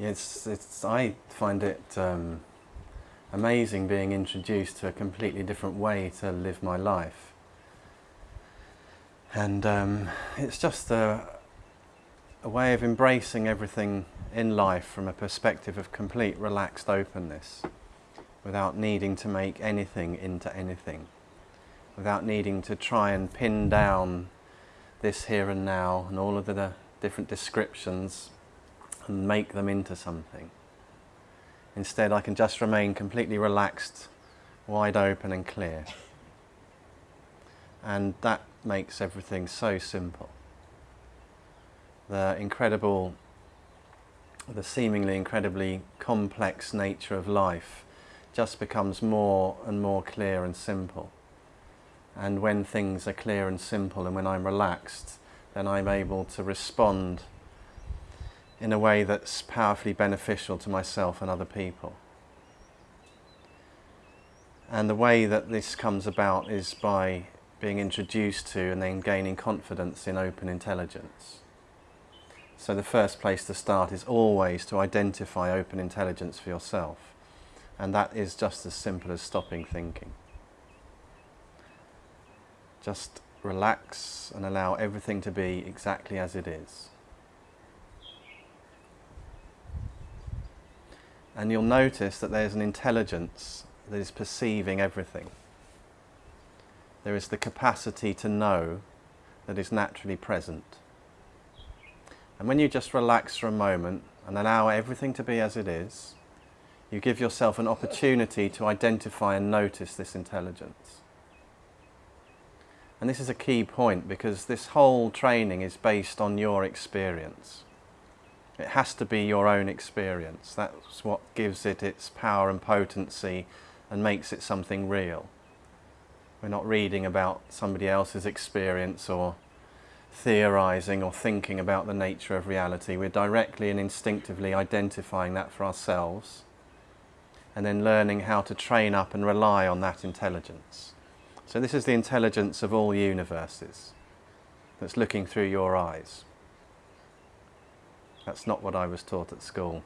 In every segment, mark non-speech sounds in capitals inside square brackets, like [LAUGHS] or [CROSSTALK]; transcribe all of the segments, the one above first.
It's, it's, I find it um, amazing being introduced to a completely different way to live my life. And um, it's just a, a way of embracing everything in life from a perspective of complete relaxed openness without needing to make anything into anything, without needing to try and pin down this here and now and all of the different descriptions and make them into something. Instead, I can just remain completely relaxed, wide open and clear. And that makes everything so simple. The incredible, the seemingly incredibly complex nature of life just becomes more and more clear and simple. And when things are clear and simple and when I'm relaxed, then I'm able to respond in a way that's powerfully beneficial to myself and other people. And the way that this comes about is by being introduced to and then gaining confidence in open intelligence. So the first place to start is always to identify open intelligence for yourself. And that is just as simple as stopping thinking. Just relax and allow everything to be exactly as it is. And you'll notice that there's an intelligence that is perceiving everything. There is the capacity to know that is naturally present. And when you just relax for a moment and allow everything to be as it is, you give yourself an opportunity to identify and notice this intelligence. And this is a key point because this whole training is based on your experience. It has to be your own experience. That's what gives it its power and potency and makes it something real. We're not reading about somebody else's experience or theorizing or thinking about the nature of reality. We're directly and instinctively identifying that for ourselves and then learning how to train up and rely on that intelligence. So this is the intelligence of all universes that's looking through your eyes. That's not what I was taught at school.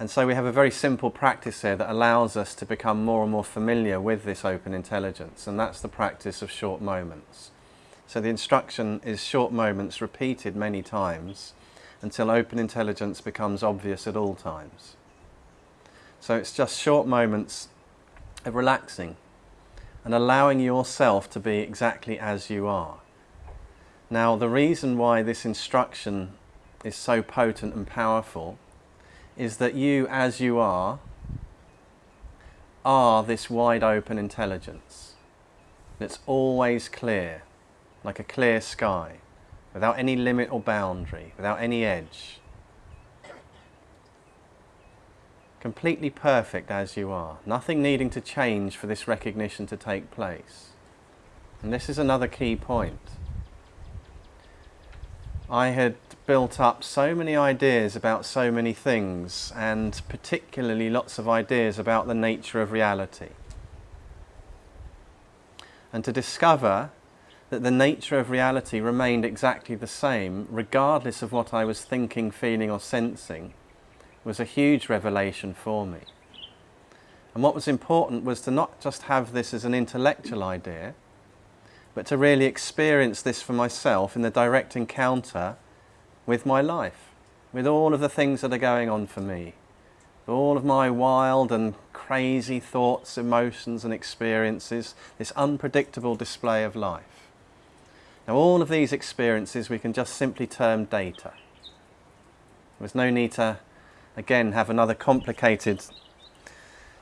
And so we have a very simple practice here that allows us to become more and more familiar with this open intelligence, and that's the practice of short moments. So the instruction is short moments repeated many times until open intelligence becomes obvious at all times. So it's just short moments of relaxing and allowing yourself to be exactly as you are. Now the reason why this instruction is so potent and powerful is that you as you are are this wide open intelligence that's always clear like a clear sky without any limit or boundary without any edge. Completely perfect as you are. Nothing needing to change for this recognition to take place. And this is another key point I had built up so many ideas about so many things and particularly lots of ideas about the nature of reality. And to discover that the nature of reality remained exactly the same regardless of what I was thinking, feeling or sensing was a huge revelation for me. And what was important was to not just have this as an intellectual idea but to really experience this for myself in the direct encounter with my life, with all of the things that are going on for me, all of my wild and crazy thoughts, emotions and experiences, this unpredictable display of life. Now all of these experiences we can just simply term data. There's no need to, again, have another complicated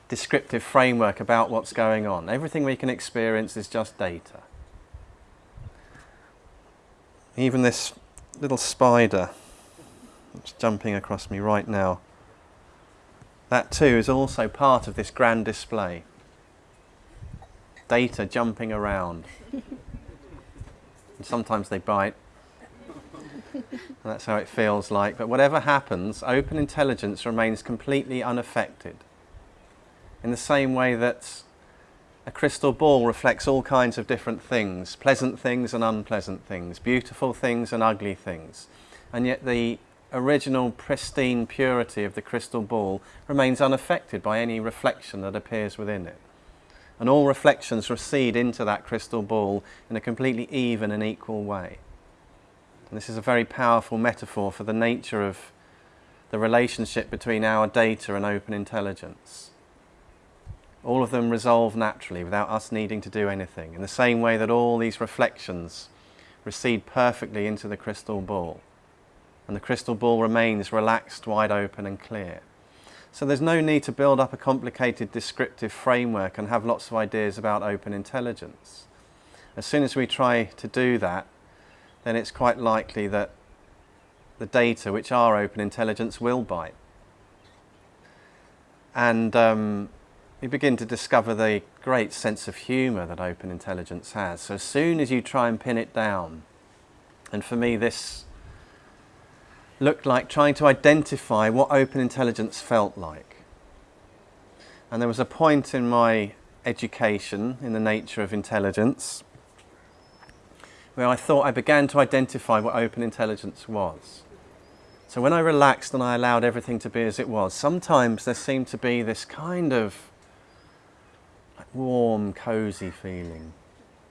descriptive framework about what's going on. Everything we can experience is just data. Even this little spider that's jumping across me right now, that too is also part of this grand display. Data jumping around. and sometimes they bite. [LAUGHS] that's how it feels like. But whatever happens, open intelligence remains completely unaffected. In the same way that a crystal ball reflects all kinds of different things, pleasant things and unpleasant things, beautiful things and ugly things. and yet the original pristine purity of the crystal ball remains unaffected by any reflection that appears within it. And all reflections recede into that crystal ball in a completely even and equal way. And this is a very powerful metaphor for the nature of the relationship between our data and open intelligence. All of them resolve naturally without us needing to do anything, in the same way that all these reflections recede perfectly into the crystal ball. And the crystal ball remains relaxed, wide open and clear. So there's no need to build up a complicated descriptive framework and have lots of ideas about open intelligence. As soon as we try to do that, then it's quite likely that the data which are open intelligence will bite. And um, we begin to discover the great sense of humour that open intelligence has. So as soon as you try and pin it down, and for me this looked like trying to identify what open intelligence felt like. And there was a point in my education in the nature of intelligence where I thought I began to identify what open intelligence was. So when I relaxed and I allowed everything to be as it was, sometimes there seemed to be this kind of warm, cosy feeling.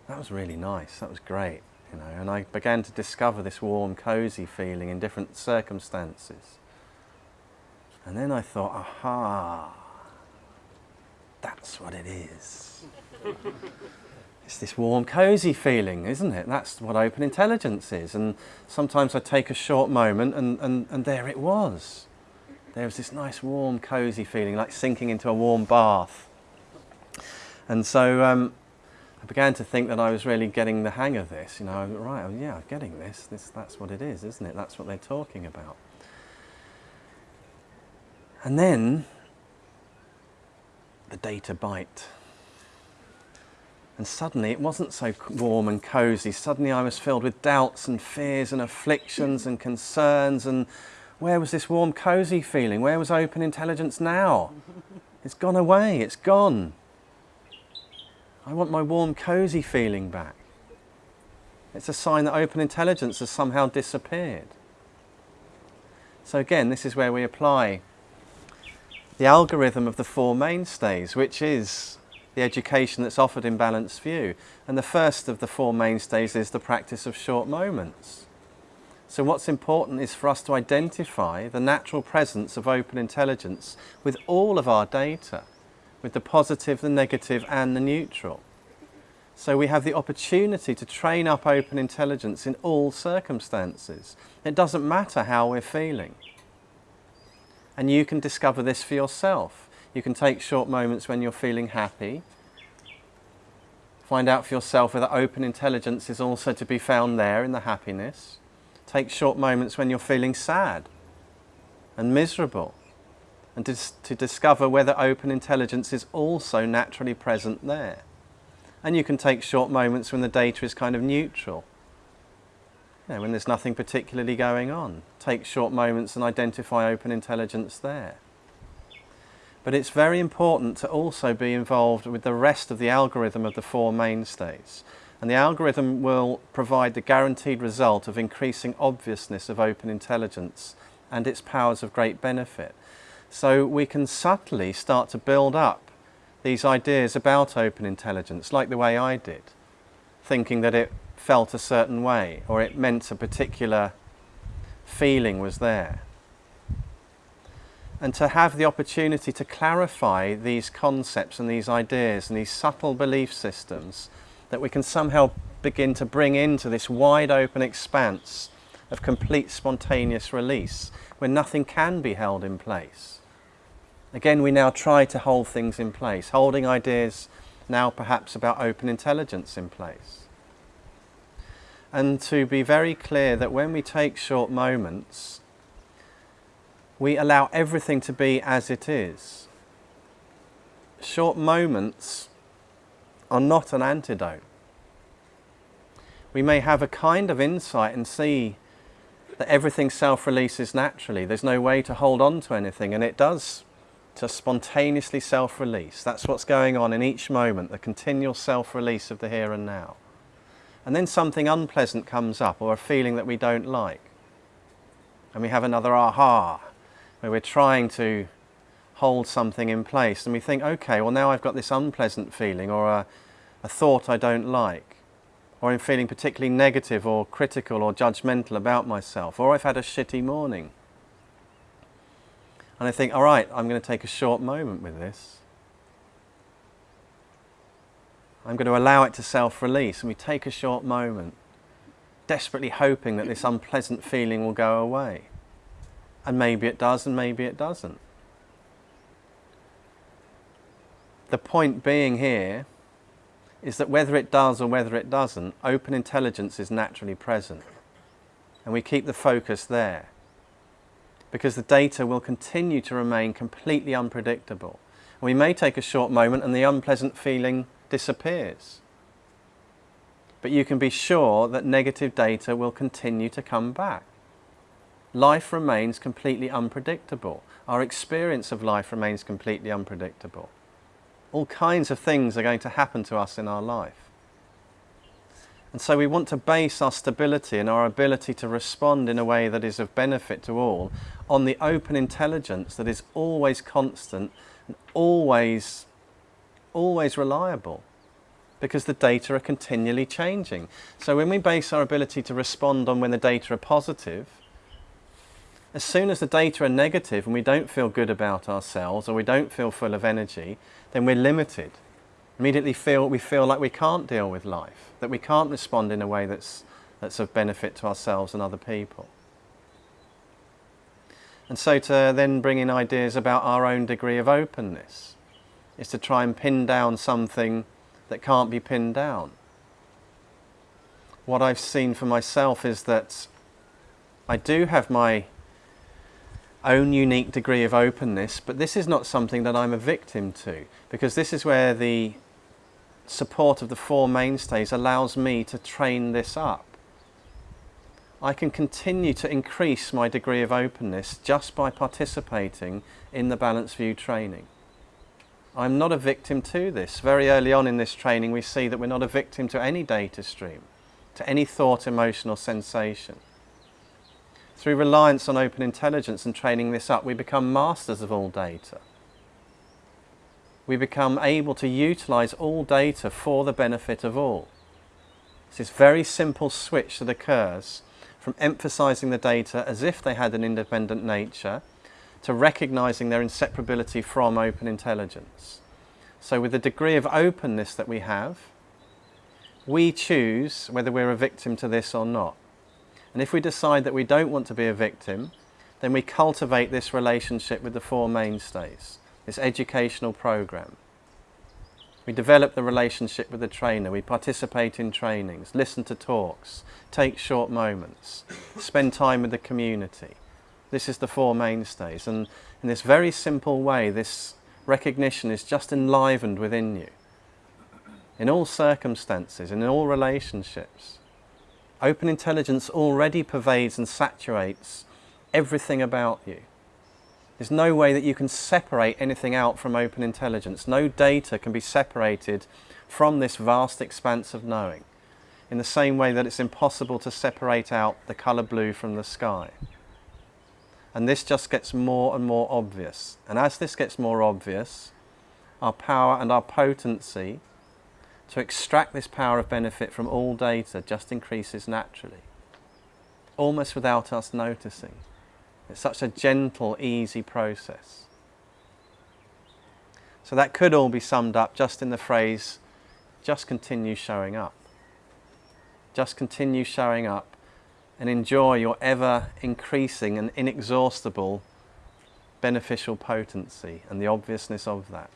That was really nice. That was great, you know. And I began to discover this warm, cosy feeling in different circumstances. And then I thought, aha, that's what it is. [LAUGHS] it's this warm, cosy feeling, isn't it? That's what open intelligence is. And sometimes I take a short moment and, and, and there it was. There was this nice, warm, cosy feeling, like sinking into a warm bath and so um, I began to think that I was really getting the hang of this. You know, right, oh, yeah, I'm getting this. this. That's what it is, isn't it? That's what they're talking about. And then the data bite. And suddenly it wasn't so warm and cozy. Suddenly I was filled with doubts and fears and afflictions and concerns. And where was this warm, cozy feeling? Where was open intelligence now? [LAUGHS] It's gone away, it's gone. I want my warm, cosy feeling back. It's a sign that open intelligence has somehow disappeared. So again, this is where we apply the algorithm of the Four Mainstays, which is the education that's offered in Balanced View. And the first of the Four Mainstays is the practice of short moments. So what's important is for us to identify the natural presence of open intelligence with all of our data with the positive, the negative and the neutral. So we have the opportunity to train up open intelligence in all circumstances. It doesn't matter how we're feeling. And you can discover this for yourself. You can take short moments when you're feeling happy. Find out for yourself whether open intelligence is also to be found there in the happiness. Take short moments when you're feeling sad and miserable and to, to discover whether open intelligence is also naturally present there. And you can take short moments when the data is kind of neutral, you know, when there's nothing particularly going on. Take short moments and identify open intelligence there. But it's very important to also be involved with the rest of the algorithm of the four mainstays. And the algorithm will provide the guaranteed result of increasing obviousness of open intelligence and its powers of great benefit. So we can subtly start to build up these ideas about open intelligence, like the way I did, thinking that it felt a certain way or it meant a particular feeling was there. And to have the opportunity to clarify these concepts and these ideas and these subtle belief systems that we can somehow begin to bring into this wide open expanse of complete spontaneous release where nothing can be held in place. Again, we now try to hold things in place, holding ideas now perhaps about open intelligence in place. And to be very clear that when we take short moments, we allow everything to be as it is. Short moments are not an antidote. We may have a kind of insight and see that everything self-releases naturally. There's no way to hold on to anything and it does to spontaneously self-release. That's what's going on in each moment, the continual self-release of the here and now. And then something unpleasant comes up or a feeling that we don't like. And we have another aha, where we're trying to hold something in place. And we think, okay, well now I've got this unpleasant feeling or a, a thought I don't like, or I'm feeling particularly negative or critical or judgmental about myself, or I've had a shitty morning. And I think, all right, I'm going to take a short moment with this. I'm going to allow it to self-release and we take a short moment, desperately hoping that this unpleasant feeling will go away. And maybe it does and maybe it doesn't. The point being here is that whether it does or whether it doesn't, open intelligence is naturally present. And we keep the focus there because the data will continue to remain completely unpredictable. We may take a short moment and the unpleasant feeling disappears. But you can be sure that negative data will continue to come back. Life remains completely unpredictable. Our experience of life remains completely unpredictable. All kinds of things are going to happen to us in our life. And so we want to base our stability and our ability to respond in a way that is of benefit to all on the open intelligence that is always constant and always, always reliable because the data are continually changing. So when we base our ability to respond on when the data are positive, as soon as the data are negative and we don't feel good about ourselves or we don't feel full of energy, then we're limited immediately feel we feel like we can't deal with life, that we can't respond in a way that's, that's of benefit to ourselves and other people. And so to then bring in ideas about our own degree of openness is to try and pin down something that can't be pinned down. What I've seen for myself is that I do have my own unique degree of openness, but this is not something that I'm a victim to, because this is where the support of the Four Mainstays allows me to train this up. I can continue to increase my degree of openness just by participating in the Balanced View training. I'm not a victim to this. Very early on in this training we see that we're not a victim to any data stream, to any thought, emotion or sensation. Through reliance on open intelligence and training this up, we become masters of all data we become able to utilize all data for the benefit of all. It's this very simple switch that occurs from emphasizing the data as if they had an independent nature to recognizing their inseparability from open intelligence. So with the degree of openness that we have, we choose whether we're a victim to this or not. And if we decide that we don't want to be a victim, then we cultivate this relationship with the Four Mainstays this educational program. We develop the relationship with the trainer, we participate in trainings, listen to talks, take short moments, spend time with the community. This is the four mainstays and in this very simple way this recognition is just enlivened within you. In all circumstances, in all relationships. Open intelligence already pervades and saturates everything about you. There's no way that you can separate anything out from open intelligence. No data can be separated from this vast expanse of knowing in the same way that it's impossible to separate out the colour blue from the sky. And this just gets more and more obvious. And as this gets more obvious, our power and our potency to extract this power of benefit from all data just increases naturally, almost without us noticing. It's such a gentle, easy process. So that could all be summed up just in the phrase, just continue showing up. Just continue showing up and enjoy your ever increasing and inexhaustible beneficial potency and the obviousness of that.